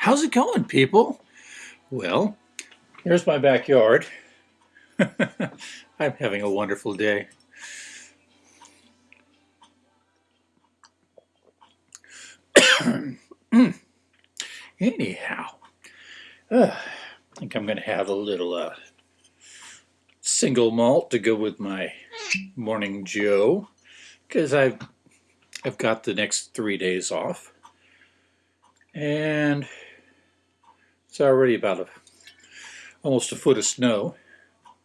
How's it going, people? Well, here's my backyard. I'm having a wonderful day. Anyhow, uh, I think I'm going to have a little uh, single malt to go with my morning Joe because I've I've got the next three days off and it's already about a, almost a foot of snow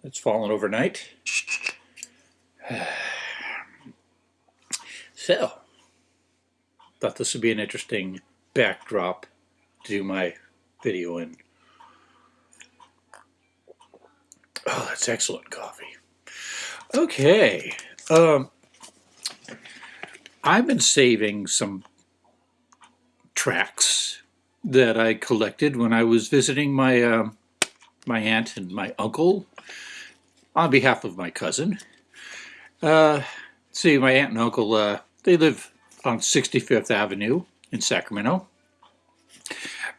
that's fallen overnight. So, thought this would be an interesting backdrop to do my video in. Oh, that's excellent coffee. Okay. Um, I've been saving some tracks that I collected when I was visiting my uh, my aunt and my uncle on behalf of my cousin. Uh, see, my aunt and uncle, uh, they live on 65th Avenue in Sacramento,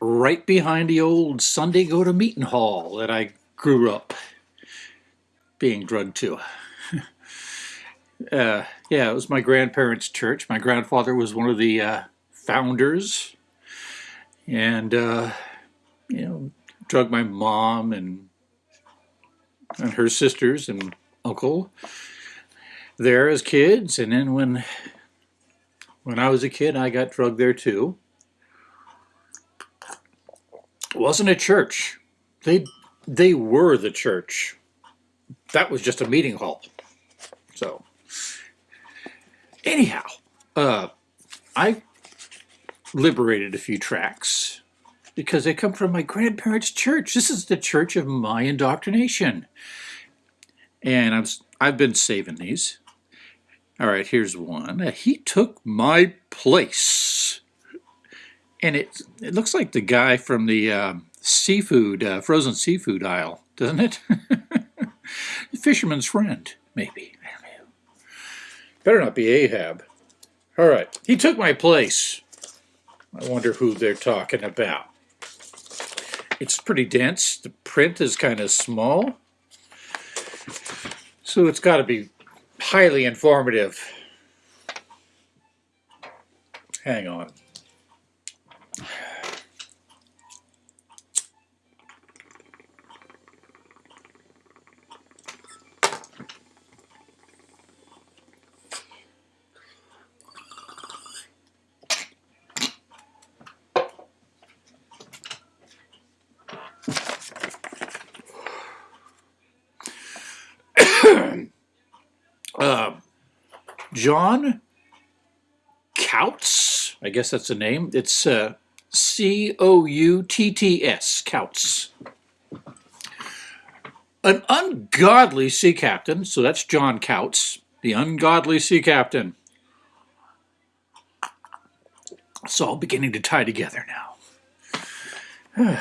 right behind the old Sunday go-to meeting hall that I grew up being drugged to. uh, yeah, it was my grandparents' church. My grandfather was one of the uh, founders and uh, you know drug my mom and and her sisters and uncle there as kids. And then when when I was a kid I got drugged there too. It wasn't a church. They they were the church. That was just a meeting hall. So anyhow uh I liberated a few tracks because they come from my grandparents' church. This is the church of my indoctrination. And I've, I've been saving these. All right, here's one. He took my place. And it, it looks like the guy from the uh, seafood, uh, frozen seafood aisle, doesn't it? Fisherman's friend, maybe. Better not be Ahab. All right, he took my place. I wonder who they're talking about. It's pretty dense. The print is kind of small. So it's got to be highly informative. Hang on. uh, John Coutts, I guess that's the name. It's uh, C-O-U-T-T-S, Coutts. An ungodly sea captain, so that's John Coutts, the ungodly sea captain. It's all beginning to tie together now.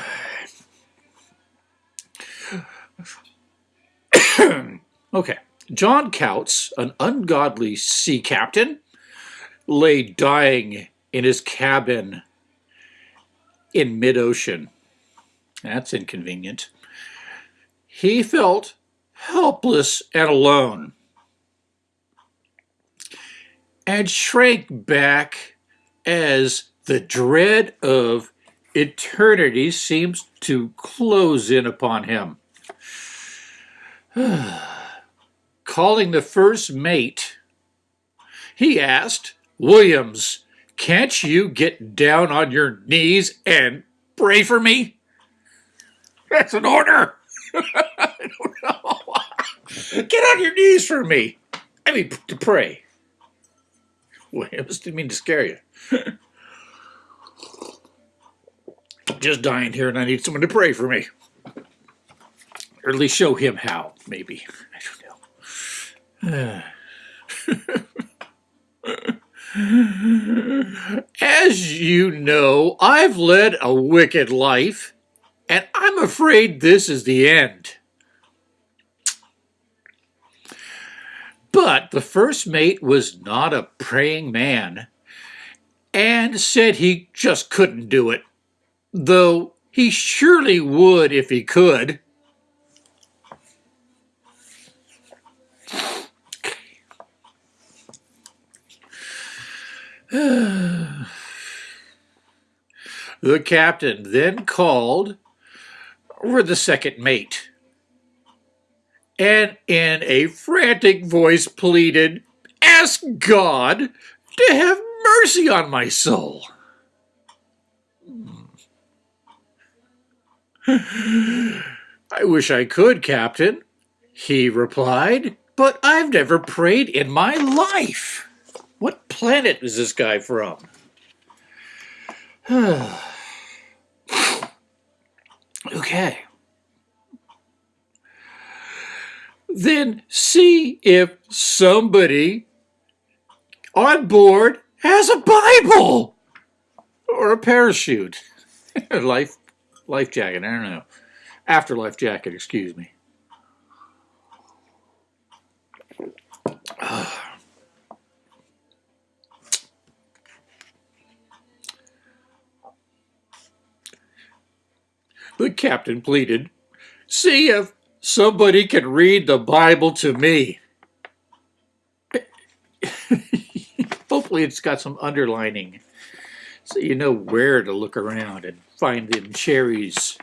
okay. John Coutts, an ungodly sea captain, lay dying in his cabin in mid-ocean. That's inconvenient. He felt helpless and alone and shrank back as the dread of eternity seems to close in upon him. calling the first mate, he asked, Williams, can't you get down on your knees and pray for me? That's an order. I don't know. Get on your knees for me. I mean, to pray. Williams didn't mean to scare you. Just dying here and I need someone to pray for me. Or at least show him how, maybe. I don't know. As you know, I've led a wicked life, and I'm afraid this is the end. But the first mate was not a praying man and said he just couldn't do it. though he surely would if he could. the captain then called for the second mate and in a frantic voice pleaded, Ask God to have mercy on my soul. I wish I could, Captain, he replied, but I've never prayed in my life. What planet is this guy from? okay. Then see if somebody on board has a Bible or a parachute. life life jacket, I don't know. Afterlife jacket, excuse me. Ah. The captain pleaded, See if somebody can read the Bible to me. Hopefully it's got some underlining so you know where to look around and find them cherries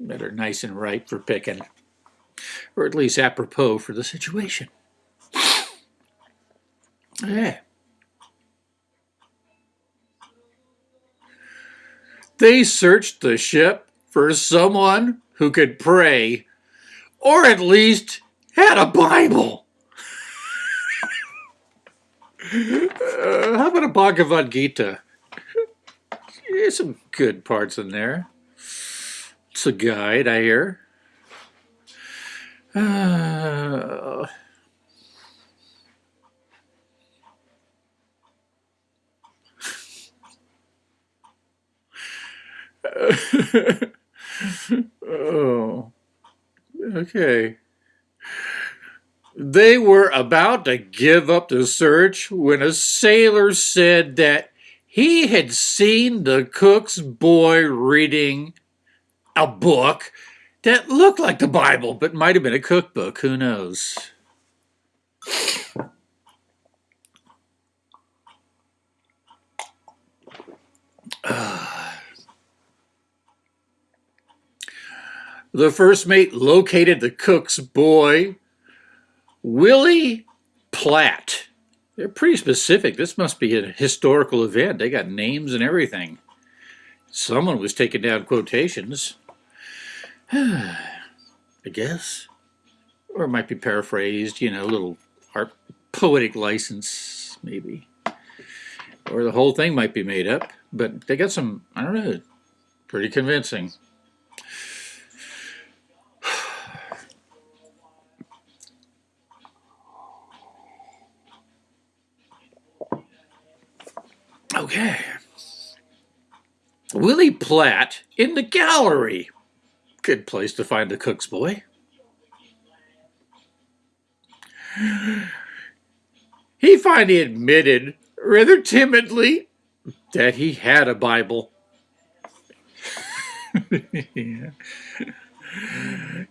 that are nice and ripe for picking, or at least apropos for the situation. Yeah. They searched the ship for someone who could pray, or at least had a Bible. uh, how about a Bhagavad Gita? There's some good parts in there. It's a guide, I hear. Uh, oh, okay. They were about to give up the search when a sailor said that he had seen the cook's boy reading a book that looked like the Bible, but might have been a cookbook. Who knows? the first mate located the cook's boy, Willie Platt. They're pretty specific. This must be a historical event. They got names and everything. Someone was taking down quotations. I guess. Or it might be paraphrased, you know, a little art, poetic license, maybe. Or the whole thing might be made up. But they got some, I don't know, pretty convincing. Okay. Willie Platt in the gallery. Good place to find a cook's boy. He finally admitted, rather timidly, that he had a Bible. yeah.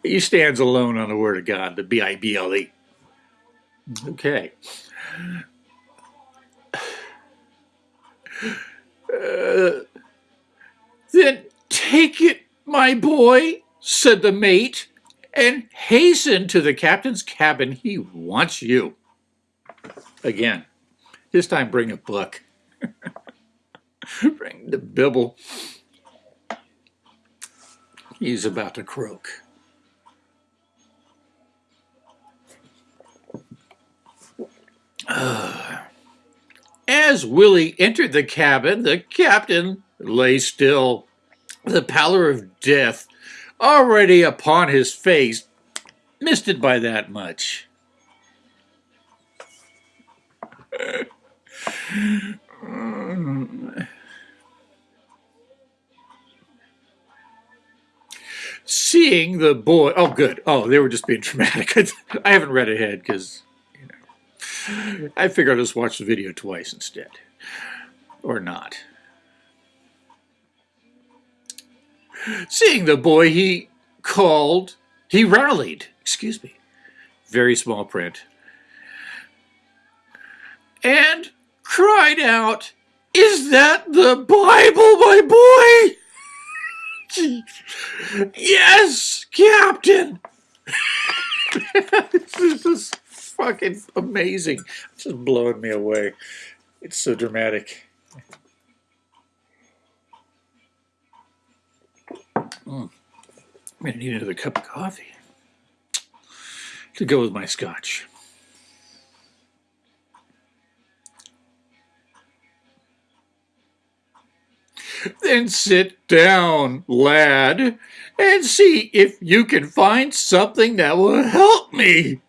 He stands alone on the Word of God, the B-I-B-L-E. Okay. Uh, then take it, my boy, said the mate, and hasten to the captain's cabin. He wants you. Again, this time bring a book. bring the Bible. He's about to croak. As Willie entered the cabin, the captain lay still, the pallor of death already upon his face, missed it by that much. Seeing the boy, oh good, oh they were just being dramatic. I haven't read ahead because I figured I'd just watch the video twice instead, or not. Seeing the boy, he called, he rallied, excuse me, very small print, and cried out, Is that the Bible, my boy? yes, Captain. this is fucking amazing. It's just blowing me away. It's so dramatic. Mm. I'm gonna need another cup of coffee to go with my scotch. Then sit down, lad, and see if you can find something that will help me.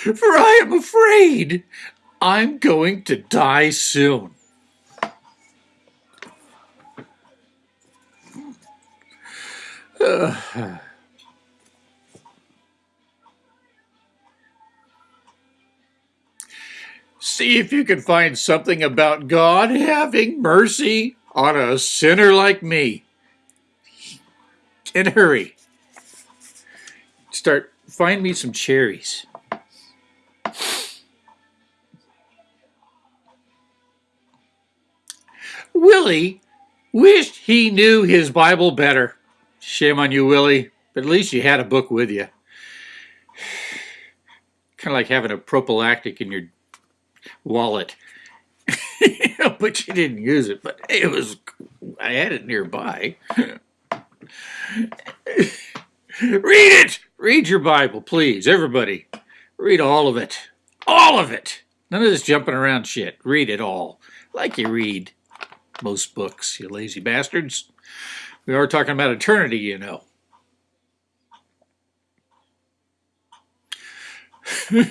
For I am afraid I'm going to die soon. Uh, see if you can find something about God having mercy on a sinner like me. And hurry. Start, find me some cherries. Willie wished he knew his Bible better. Shame on you, Willie, but at least you had a book with you. Kind of like having a prophylactic in your wallet. but you didn't use it, but it was, I had it nearby. Read it! Read your Bible, please, everybody. Read all of it. All of it! None of this jumping around shit. Read it all. Like you read most books, you lazy bastards. We are talking about eternity, you know.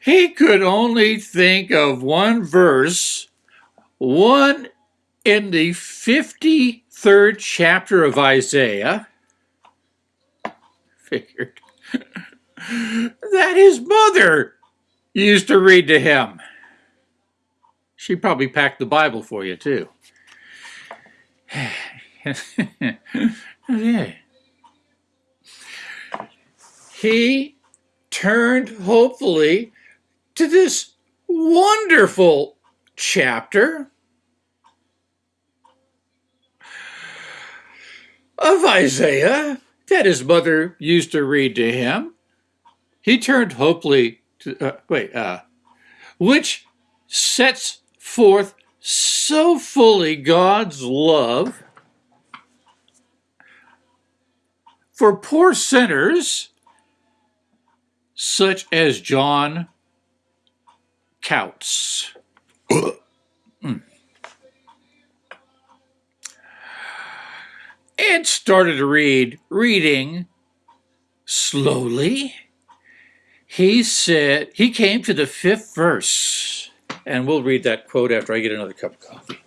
he could only think of one verse, one in the 53rd chapter of Isaiah. Figured that his mother used to read to him. She probably packed the Bible for you, too. he turned hopefully to this wonderful chapter of Isaiah that his mother used to read to him. He turned hopefully to, uh, wait, uh, which sets forth so fully God's love for poor sinners such as John Coutts. mm. And started to read, reading slowly. He said, he came to the fifth verse, and we'll read that quote after I get another cup of coffee.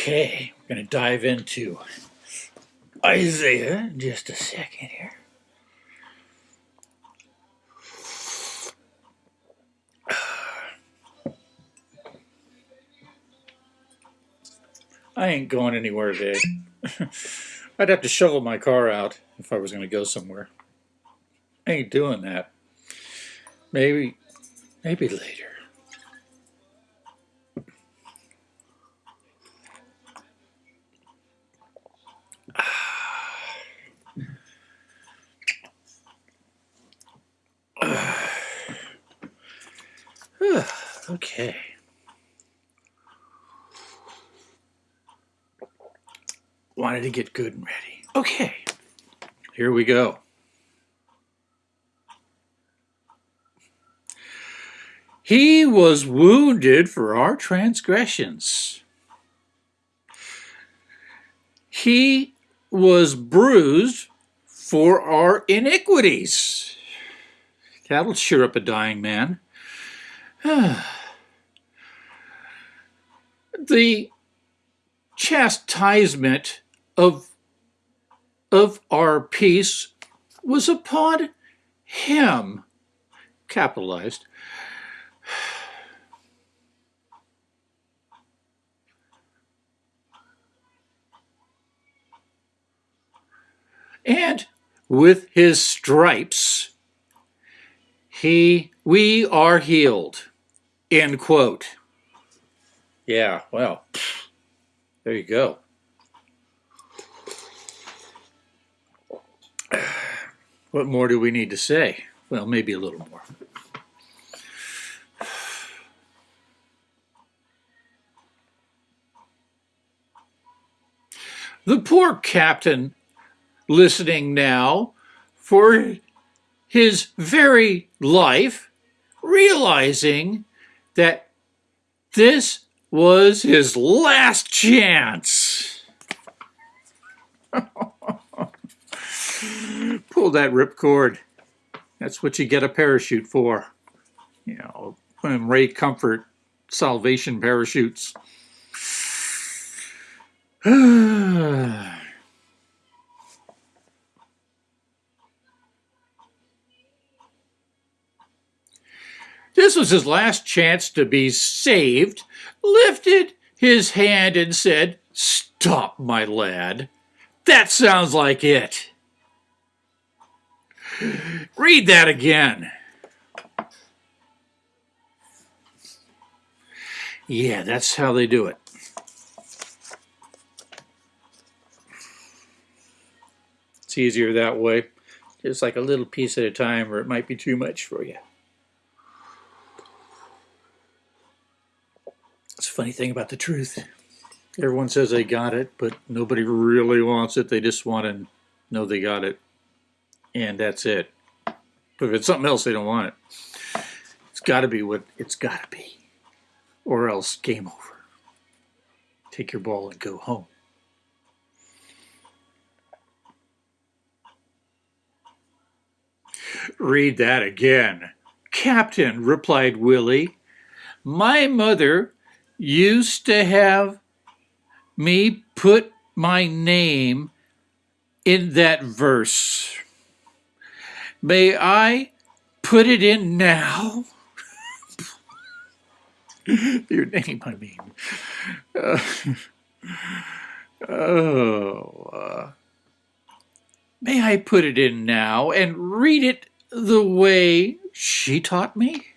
Okay, we're going to dive into Isaiah in just a second here. I ain't going anywhere today. I'd have to shovel my car out if I was going to go somewhere. I ain't doing that. Maybe, maybe later. Okay. Wanted to get good and ready. Okay. Here we go. He was wounded for our transgressions. He was bruised for our iniquities. That'll cheer up a dying man. the chastisement of, of our peace was upon him, capitalized. And with his stripes, he, we are healed, end quote. Yeah, well, there you go. What more do we need to say? Well, maybe a little more. The poor captain listening now for his very life, realizing that this was his last chance. Pull that ripcord. That's what you get a parachute for. You know, Ray Comfort salvation parachutes. This was his last chance to be saved, lifted his hand and said, Stop, my lad. That sounds like it. Read that again. Yeah, that's how they do it. It's easier that way. Just like a little piece at a time, or it might be too much for you. It's a funny thing about the truth. Everyone says they got it, but nobody really wants it. They just want to know they got it. And that's it. But if it's something else, they don't want it. It's got to be what it's got to be. Or else, game over. Take your ball and go home. Read that again. Captain, replied Willie, my mother used to have me put my name in that verse. May I put it in now? Your name, I mean. Uh, oh. Uh, may I put it in now and read it the way she taught me?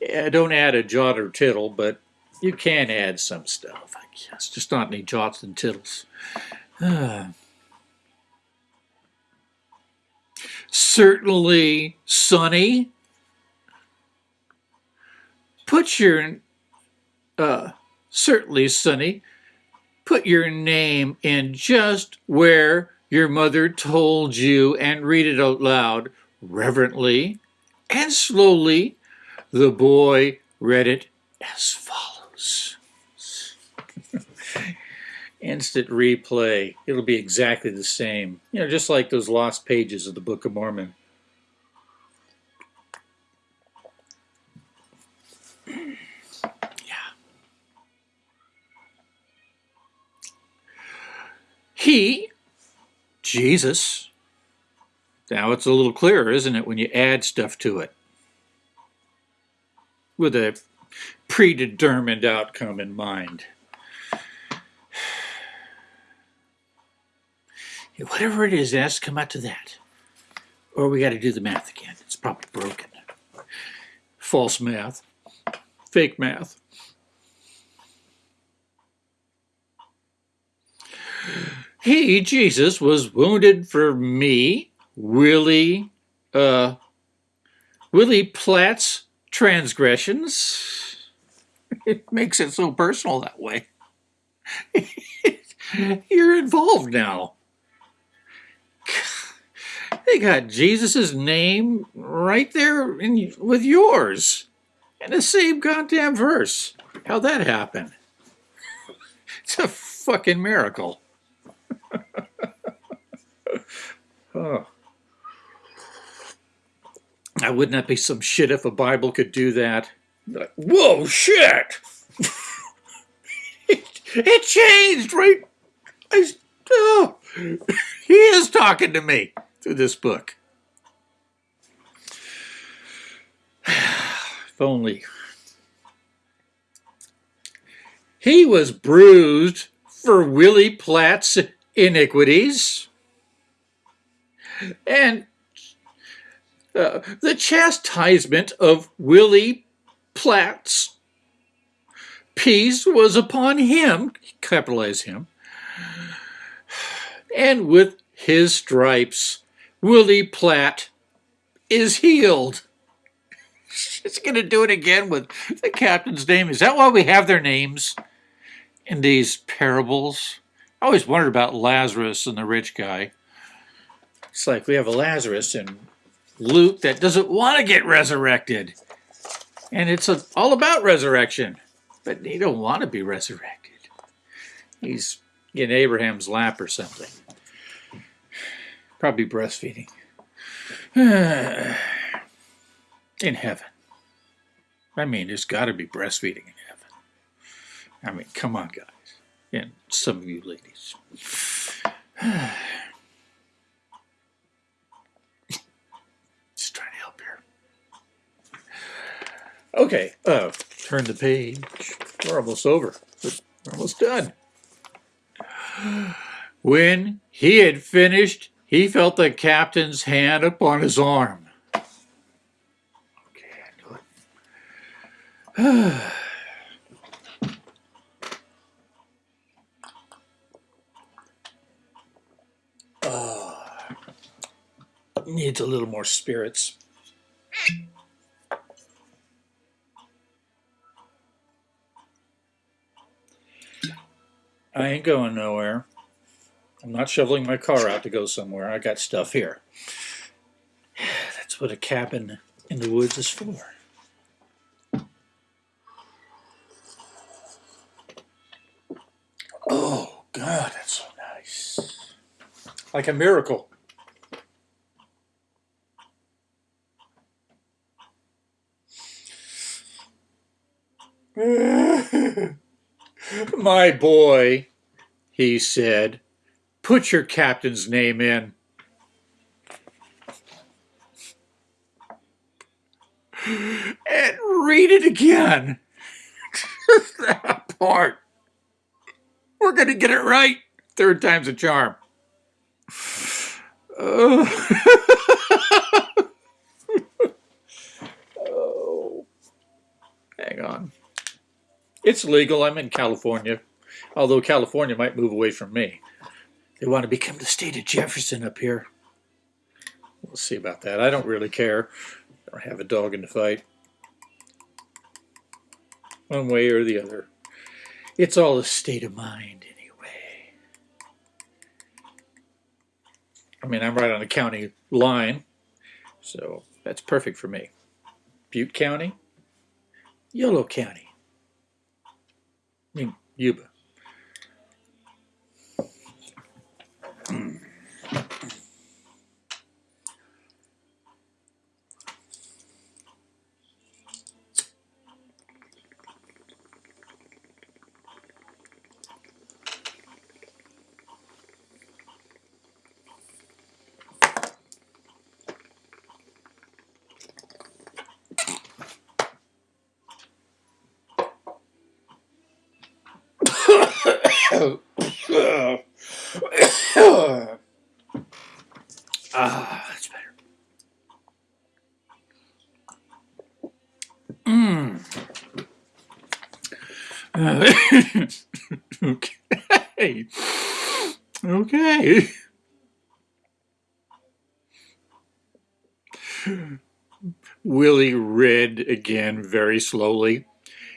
yeah, don't add a jot or tittle, but you can add some stuff, I guess. Just not any jots and tittles. Uh, certainly Sonny. Put your, uh, certainly Sonny, put your name in just where your mother told you and read it out loud, reverently and slowly the boy read it as follows. Instant replay. It'll be exactly the same. You know, just like those lost pages of the Book of Mormon. Yeah. He, Jesus, now it's a little clearer, isn't it, when you add stuff to it with a predetermined outcome in mind. Whatever it is, it has to come out to that. Or we got to do the math again. It's probably broken. False math. Fake math. He, Jesus, was wounded for me, Willie, uh, Willie Platt's transgressions. It makes it so personal that way. You're involved now. They got Jesus's name right there in, with yours in the same goddamn verse. How'd that happen? It's a fucking miracle. oh. I wouldn't that be some shit if a Bible could do that? Like, Whoa, shit! it, it changed, right? I, oh, he is talking to me through this book. if only. He was bruised for Willie Platt's iniquities. And uh, the chastisement of Willie Platt's peace was upon him, capitalize him, and with his stripes, Willie Platt is healed. She's going to do it again with the captain's name. Is that why we have their names in these parables? I always wondered about Lazarus and the rich guy. It's like we have a Lazarus in Luke that doesn't want to get resurrected. And it's a, all about resurrection. But he don't want to be resurrected. He's in Abraham's lap or something. Probably breastfeeding. in heaven. I mean, there's got to be breastfeeding in heaven. I mean, come on, guys. And some of you ladies. Just trying to help here. Okay, uh, turn the page. We're almost over. We're almost done. When he had finished, he felt the captain's hand upon his arm. Okay, I knew it. needs a little more spirits. I ain't going nowhere. I'm not shoveling my car out to go somewhere. I got stuff here. That's what a cabin in the woods is for. Oh, God, that's so nice. Like a miracle. My boy, he said, put your captain's name in. And read it again. that part. We're going to get it right. Third time's a charm. Oh. Hang on. It's legal. I'm in California, although California might move away from me. They want to become the state of Jefferson up here. We'll see about that. I don't really care. I don't have a dog in the fight. One way or the other. It's all a state of mind anyway. I mean, I'm right on the county line, so that's perfect for me. Butte County, Yolo County. I mean, Yuba. awesome. ah, that's better. Mmm. okay. Okay. Willie read again very slowly.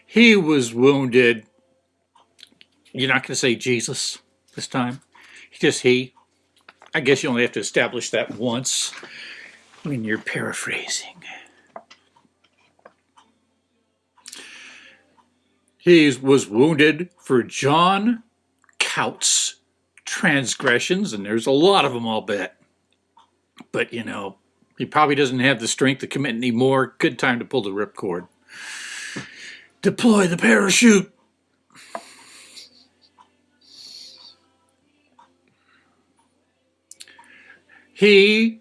He was wounded. You're not going to say Jesus this time. Just he. I guess you only have to establish that once when you're paraphrasing. He was wounded for John Coutts transgressions, and there's a lot of them, I'll bet. But, you know, he probably doesn't have the strength to commit any more. Good time to pull the ripcord. Deploy the parachute. He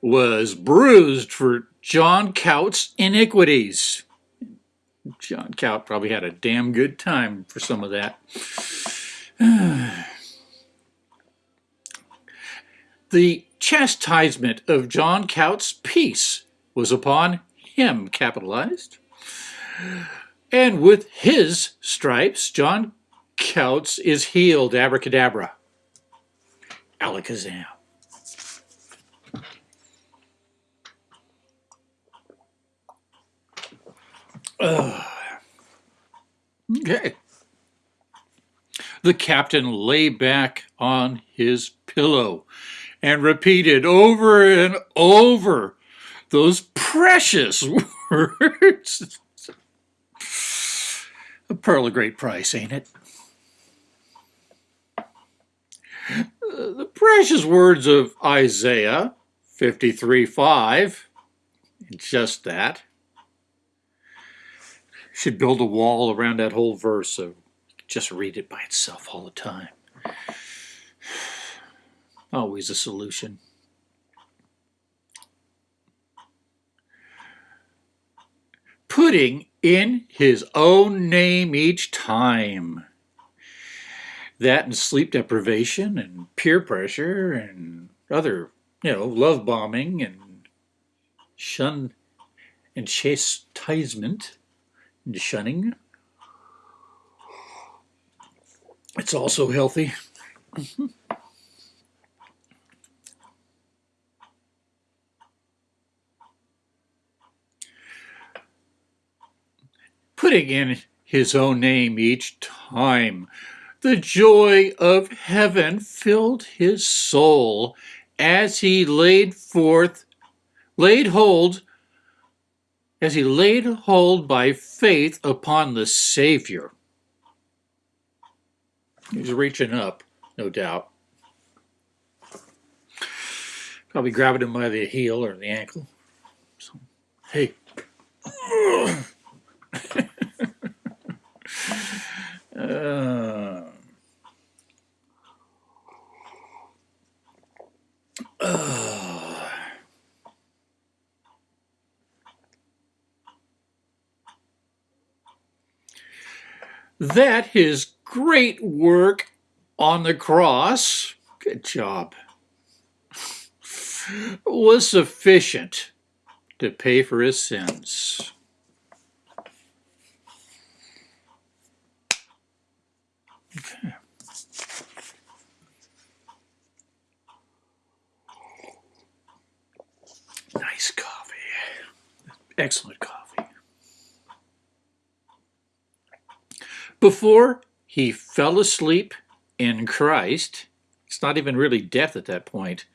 was bruised for John Coutts' iniquities. John Coutt probably had a damn good time for some of that. the chastisement of John Coutts' peace was upon him, capitalized. And with his stripes, John Coutts is healed, abracadabra. Alakazam. Okay. The captain lay back on his pillow and repeated over and over those precious words. A pearl of great price, ain't it? the precious words of Isaiah 53 5, just that should build a wall around that whole verse so just read it by itself all the time. Always a solution. Putting in his own name each time. That and sleep deprivation and peer pressure and other, you know, love bombing and shun and chastisement shunning. It's also healthy. Putting in his own name each time. The joy of heaven filled his soul as he laid forth, laid hold as he laid hold by faith upon the Savior. He's reaching up, no doubt. Probably grabbing him by the heel or the ankle. So, hey. That his great work on the cross, good job, was sufficient to pay for his sins. Okay. Nice coffee. Excellent coffee. Before he fell asleep in Christ, it's not even really death at that point.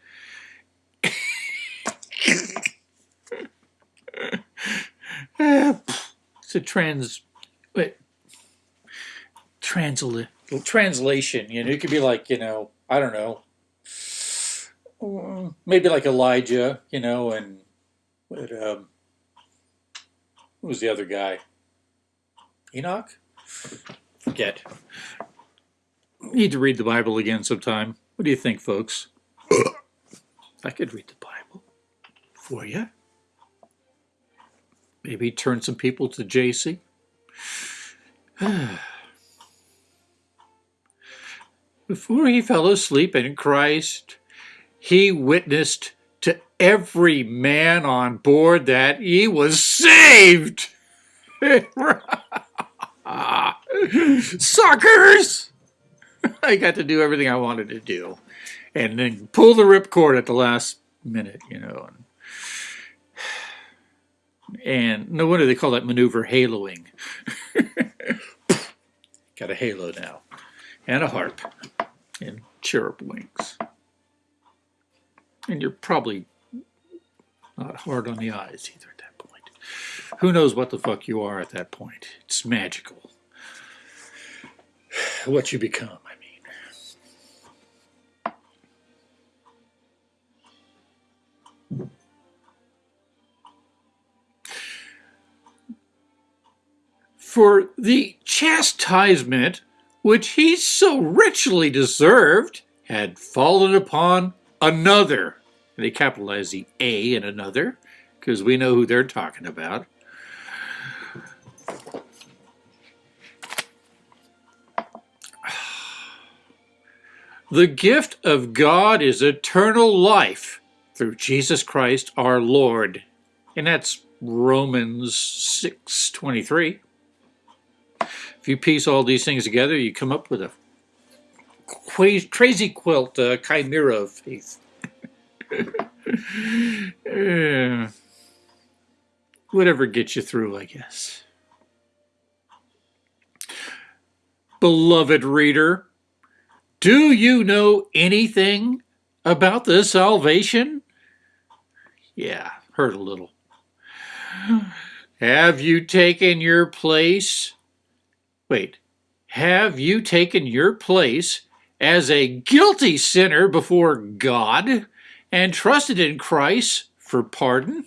it's a trans wait, transla, translation. You know, it could be like you know, I don't know, maybe like Elijah. You know, and but, um, who was the other guy? Enoch. Forget. Need to read the Bible again sometime. What do you think, folks? I could read the Bible for you. Maybe turn some people to JC. Before he fell asleep in Christ, he witnessed to every man on board that he was saved. Suckers! I got to do everything I wanted to do. And then pull the ripcord at the last minute, you know. And no wonder they call that maneuver haloing. Got a halo now. And a harp. And cherub wings. And you're probably not hard on the eyes either at that point. Who knows what the fuck you are at that point? It's magical. What you become, I mean. For the chastisement which he so richly deserved had fallen upon another. And they capitalize the A in another because we know who they're talking about. The gift of God is eternal life through Jesus Christ our Lord. And that's Romans 6.23. If you piece all these things together, you come up with a crazy quilt uh, chimera of faith. uh, whatever gets you through, I guess. Beloved reader, do you know anything about the salvation? Yeah, heard a little. Have you taken your place? Wait, have you taken your place as a guilty sinner before God and trusted in Christ for pardon?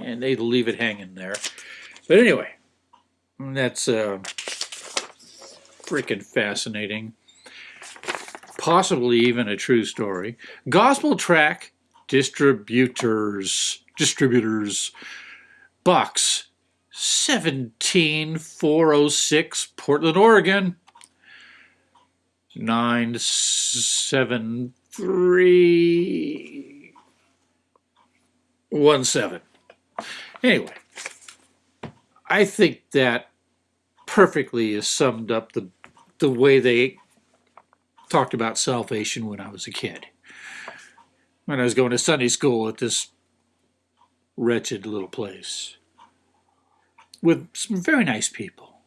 And they leave it hanging there. But anyway, that's uh, freaking fascinating possibly even a true story. Gospel tract distributors, distributors, box 17406, Portland, Oregon. 97317. Anyway, I think that perfectly is summed up the the way they talked about salvation when I was a kid. When I was going to Sunday school at this wretched little place with some very nice people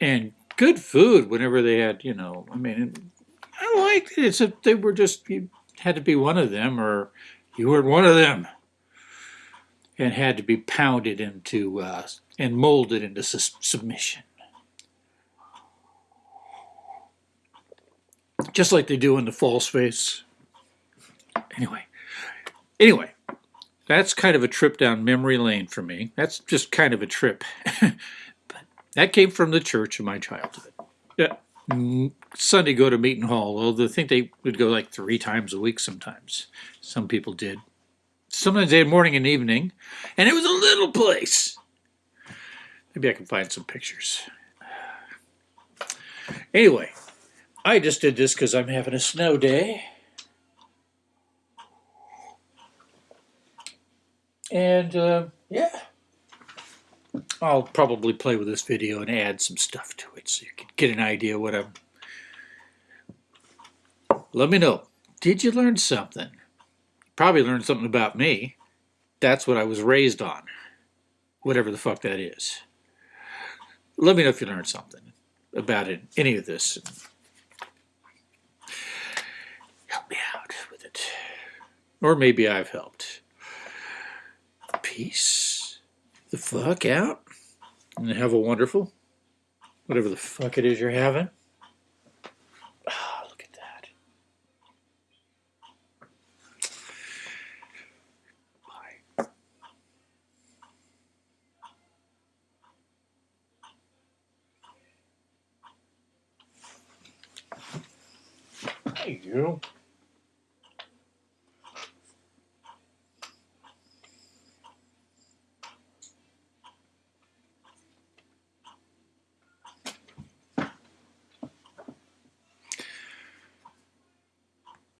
and good food whenever they had, you know, I mean, I liked it. It's a, they were just, you had to be one of them or you weren't one of them and had to be pounded into uh, and molded into su submission. Just like they do in the false face. Anyway, anyway, that's kind of a trip down memory lane for me. That's just kind of a trip. but that came from the church of my childhood. Yeah. Mm, Sunday go to Meeting Hall. Well, I think they would go like three times a week sometimes. Some people did. Sometimes they had morning and evening. And it was a little place. Maybe I can find some pictures. Anyway, I just did this because I'm having a snow day. And uh, yeah, I'll probably play with this video and add some stuff to it so you can get an idea what I'm... Let me know. Did you learn something? Probably learned something about me. That's what I was raised on. Whatever the fuck that is. Let me know if you learned something about it, any of this help me out with it. Or maybe I've helped. Peace the fuck out and have a wonderful, whatever the fuck it is you're having. Oh, look at that. Bye. Hey, you.